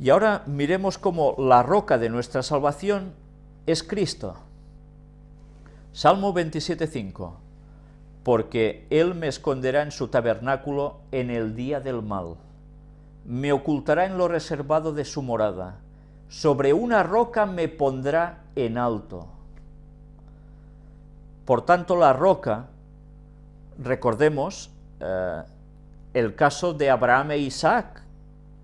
Y ahora miremos cómo la roca de nuestra salvación es Cristo. Salmo 27.5 Porque Él me esconderá en su tabernáculo en el día del mal, me ocultará en lo reservado de su morada, sobre una roca me pondrá en alto. Por tanto, la roca, recordemos eh, el caso de Abraham e Isaac,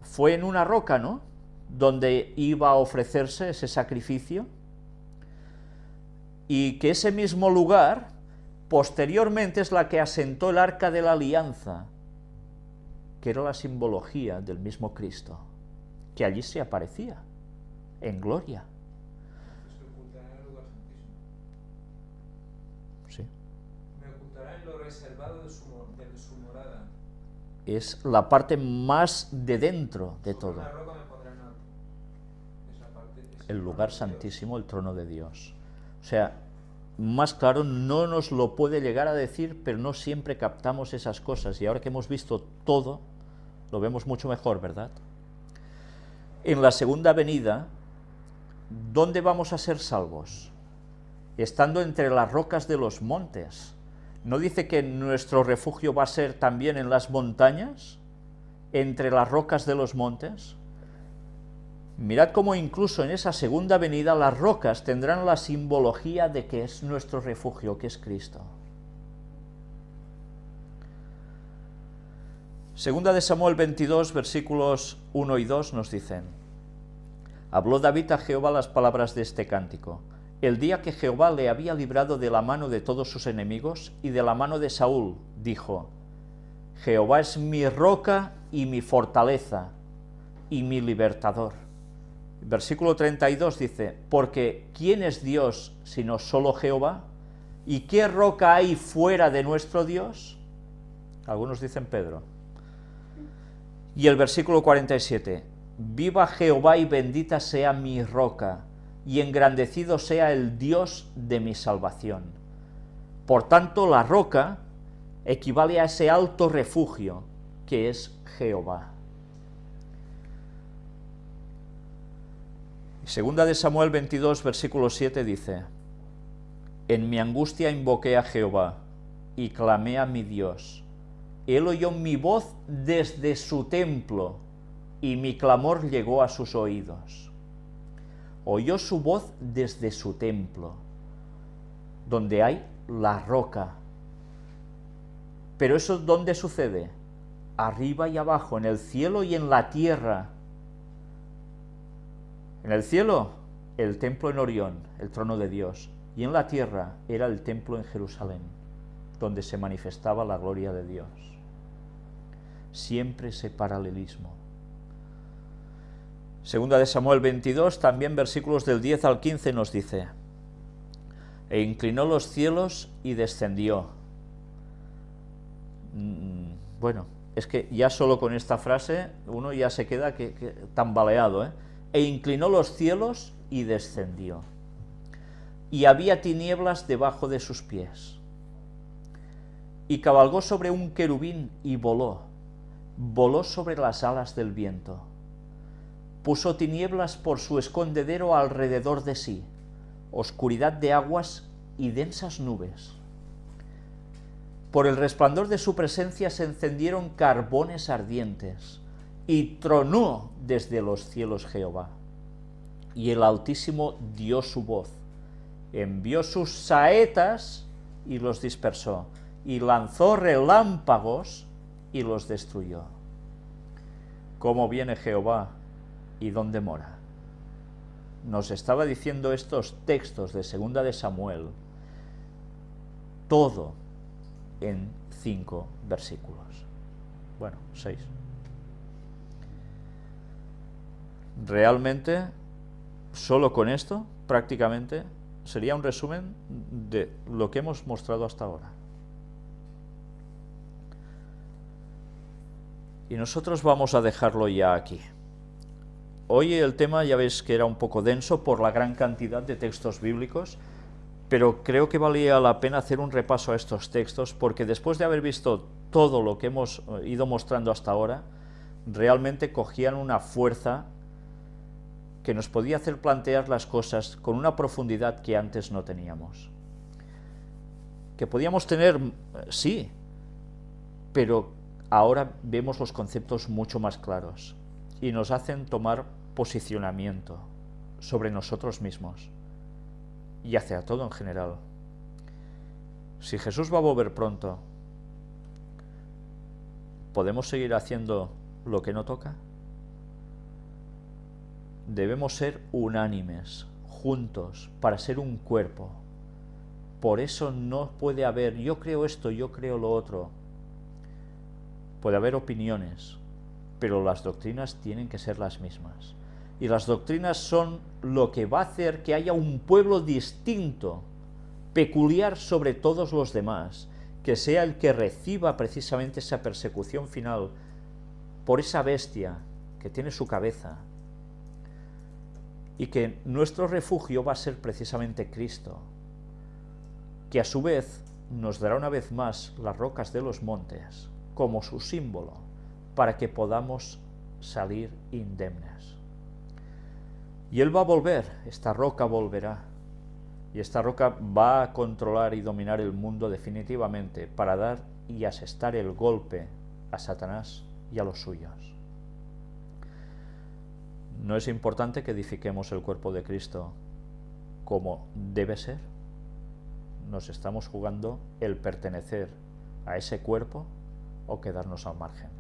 fue en una roca, ¿no?, donde iba a ofrecerse ese sacrificio, y que ese mismo lugar, posteriormente, es la que asentó el arca de la alianza, que era la simbología del mismo Cristo, que allí se aparecía, en gloria. Sí. Me ocultará en lo reservado de su morada. Es la parte más de dentro de todo. el lugar santísimo, el trono de Dios. O sea, más claro no nos lo puede llegar a decir, pero no siempre captamos esas cosas. Y ahora que hemos visto todo, lo vemos mucho mejor, ¿verdad? En la segunda venida, ¿dónde vamos a ser salvos? Estando entre las rocas de los montes. ¿No dice que nuestro refugio va a ser también en las montañas? ¿Entre las rocas de los montes? Mirad cómo incluso en esa segunda venida las rocas tendrán la simbología de que es nuestro refugio, que es Cristo. Segunda de Samuel 22, versículos 1 y 2 nos dicen, Habló David a Jehová las palabras de este cántico, el día que Jehová le había librado de la mano de todos sus enemigos y de la mano de Saúl, dijo, Jehová es mi roca y mi fortaleza y mi libertador. Versículo 32 dice, porque ¿quién es Dios sino solo Jehová? ¿Y qué roca hay fuera de nuestro Dios? Algunos dicen Pedro. Y el versículo 47, viva Jehová y bendita sea mi roca, y engrandecido sea el Dios de mi salvación. Por tanto, la roca equivale a ese alto refugio que es Jehová. Segunda de Samuel 22, versículo 7 dice, En mi angustia invoqué a Jehová y clamé a mi Dios. Él oyó mi voz desde su templo y mi clamor llegó a sus oídos. Oyó su voz desde su templo, donde hay la roca. Pero eso ¿dónde sucede? Arriba y abajo, en el cielo y en la tierra. En el cielo, el templo en Orión, el trono de Dios, y en la tierra era el templo en Jerusalén, donde se manifestaba la gloria de Dios. Siempre ese paralelismo. Segunda de Samuel 22, también versículos del 10 al 15 nos dice, E inclinó los cielos y descendió. Mm, Bueno, es que ya solo con esta frase uno ya se queda que, que tambaleado, ¿eh? e inclinó los cielos y descendió. Y había tinieblas debajo de sus pies. Y cabalgó sobre un querubín y voló, voló sobre las alas del viento. Puso tinieblas por su escondedero alrededor de sí, oscuridad de aguas y densas nubes. Por el resplandor de su presencia se encendieron carbones ardientes y tronó desde los cielos Jehová. Y el Altísimo dio su voz, envió sus saetas y los dispersó, y lanzó relámpagos y los destruyó. ¿Cómo viene Jehová y dónde mora? Nos estaba diciendo estos textos de Segunda de Samuel, todo en cinco versículos. Bueno, seis. realmente, solo con esto, prácticamente, sería un resumen de lo que hemos mostrado hasta ahora. Y nosotros vamos a dejarlo ya aquí. Hoy el tema ya veis que era un poco denso por la gran cantidad de textos bíblicos, pero creo que valía la pena hacer un repaso a estos textos, porque después de haber visto todo lo que hemos ido mostrando hasta ahora, realmente cogían una fuerza que nos podía hacer plantear las cosas con una profundidad que antes no teníamos. Que podíamos tener, sí, pero ahora vemos los conceptos mucho más claros y nos hacen tomar posicionamiento sobre nosotros mismos y hacia todo en general. Si Jesús va a volver pronto, ¿podemos seguir haciendo lo que no toca? Debemos ser unánimes, juntos, para ser un cuerpo. Por eso no puede haber, yo creo esto, yo creo lo otro. Puede haber opiniones, pero las doctrinas tienen que ser las mismas. Y las doctrinas son lo que va a hacer que haya un pueblo distinto, peculiar sobre todos los demás, que sea el que reciba precisamente esa persecución final por esa bestia que tiene su cabeza, y que nuestro refugio va a ser precisamente Cristo, que a su vez nos dará una vez más las rocas de los montes como su símbolo, para que podamos salir indemnes. Y Él va a volver, esta roca volverá, y esta roca va a controlar y dominar el mundo definitivamente para dar y asestar el golpe a Satanás y a los suyos. ¿No es importante que edifiquemos el cuerpo de Cristo como debe ser? Nos estamos jugando el pertenecer a ese cuerpo o quedarnos al margen.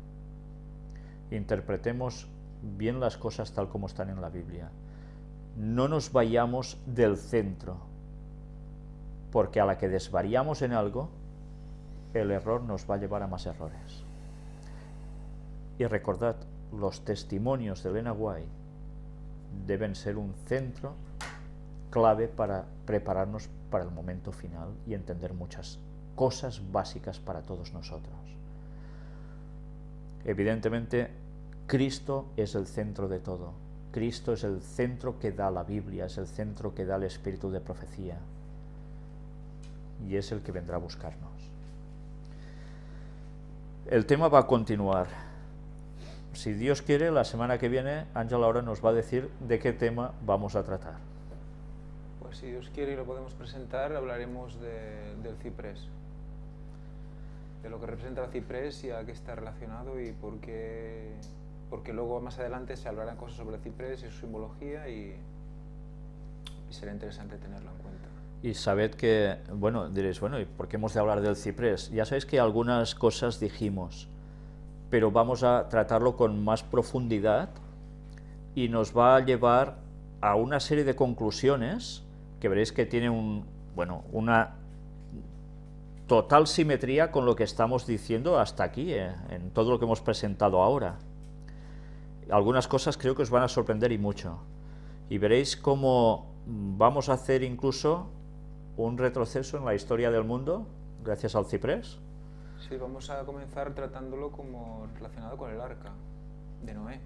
Interpretemos bien las cosas tal como están en la Biblia. No nos vayamos del centro, porque a la que desvariamos en algo, el error nos va a llevar a más errores. Y recordad, los testimonios de Elena White deben ser un centro clave para prepararnos para el momento final y entender muchas cosas básicas para todos nosotros. Evidentemente, Cristo es el centro de todo. Cristo es el centro que da la Biblia, es el centro que da el espíritu de profecía y es el que vendrá a buscarnos. El tema va a continuar si Dios quiere, la semana que viene Ángel ahora nos va a decir de qué tema vamos a tratar. Pues si Dios quiere y lo podemos presentar, hablaremos del ciprés. De lo que representa el ciprés y a qué está relacionado y por qué, porque luego más adelante se hablarán cosas sobre el ciprés y su simbología y, y será interesante tenerlo en cuenta. Y sabed que, bueno, diréis, bueno, ¿y por qué hemos de hablar del ciprés? Ya sabéis que algunas cosas dijimos, pero vamos a tratarlo con más profundidad y nos va a llevar a una serie de conclusiones que veréis que tiene un, bueno, una total simetría con lo que estamos diciendo hasta aquí, eh, en todo lo que hemos presentado ahora. Algunas cosas creo que os van a sorprender y mucho. Y veréis cómo vamos a hacer incluso un retroceso en la historia del mundo gracias al ciprés. Sí, vamos a comenzar tratándolo como relacionado con el arca de Noé.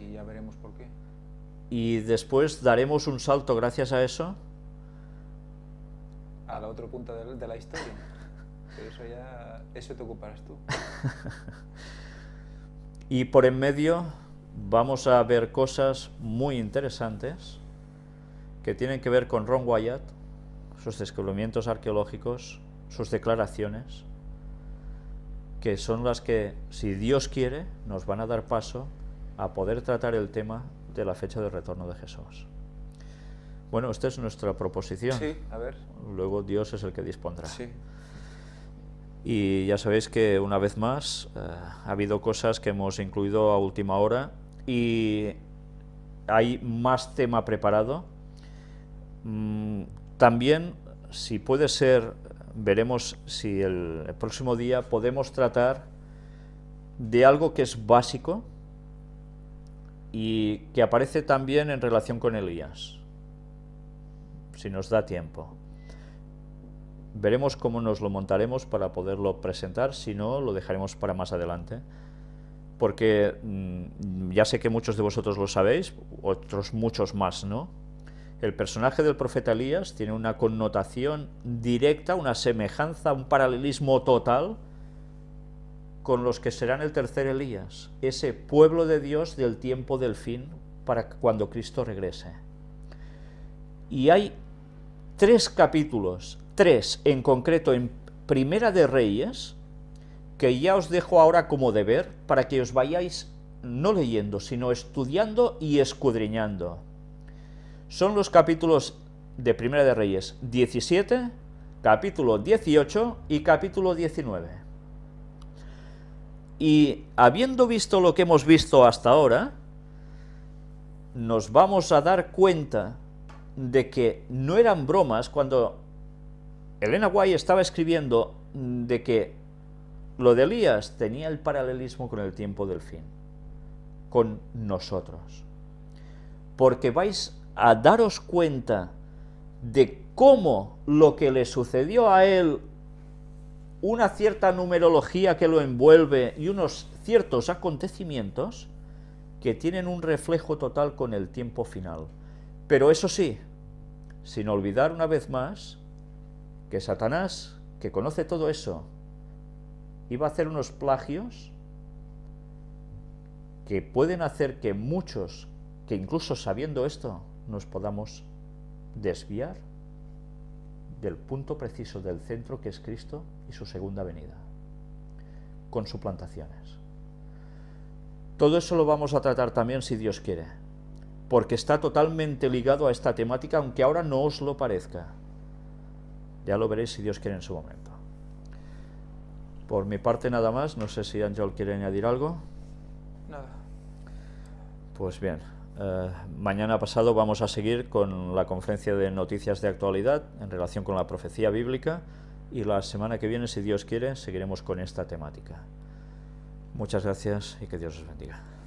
Y ya veremos por qué. Y después daremos un salto gracias a eso. A la otra punta de, la historia. Pero eso ya, eso te ocuparás tú. y por en medio vamos a ver cosas muy interesantes que tienen que ver con Ron Wyatt, sus descubrimientos arqueológicos, sus declaraciones, que son las que, si Dios quiere, nos van a dar paso a poder tratar el tema de la fecha de retorno de Jesús. Bueno, esta es nuestra proposición. Sí, a ver. Luego Dios es el que dispondrá. Sí. Y ya sabéis que una vez más eh, ha habido cosas que hemos incluido a última hora y hay más tema preparado. Mm, también, si puede ser veremos si el, próximo día podemos tratar de algo que es básico y que aparece también en relación con Elías, si nos da tiempo. Veremos cómo nos lo montaremos para poderlo presentar, si no, lo dejaremos para más adelante. Porque mm, ya sé que muchos de vosotros lo sabéis, otros muchos más, ¿no? El personaje del profeta Elías tiene una connotación directa, una semejanza, un paralelismo total con los que serán el tercer Elías, ese pueblo de Dios del tiempo del fin para cuando Cristo regrese. Y hay tres capítulos, tres en concreto en Primera de Reyes, que ya os dejo ahora como deber para que os vayáis no leyendo, sino estudiando y escudriñando. Son los capítulos de Primera de Reyes 17, capítulo 18 y capítulo 19. Y habiendo visto lo que hemos visto hasta ahora, nos vamos a dar cuenta de que no eran bromas cuando Elena White estaba escribiendo de que lo de Elías tenía el paralelismo con el tiempo del fin, con nosotros. Porque vais a daros cuenta de cómo lo que le sucedió a él, una cierta numerología que lo envuelve y unos ciertos acontecimientos que tienen un reflejo total con el tiempo final. Pero eso sí, sin olvidar una vez más que Satanás, que conoce todo eso, iba a hacer unos plagios que pueden hacer que muchos, que incluso sabiendo esto, nos podamos desviar del punto preciso del centro que es Cristo y su segunda venida, con suplantaciones. Todo eso lo vamos a tratar también si Dios quiere, porque está totalmente ligado a esta temática, aunque ahora no os lo parezca. Ya lo veréis si Dios quiere en su momento. Por mi parte nada más, no sé si Ángel quiere añadir algo. Nada. Pues bien, eh, mañana pasado vamos a seguir con la conferencia de noticias de actualidad en relación con la profecía bíblica y la semana que viene, si Dios quiere, seguiremos con esta temática. Muchas gracias y que Dios os bendiga.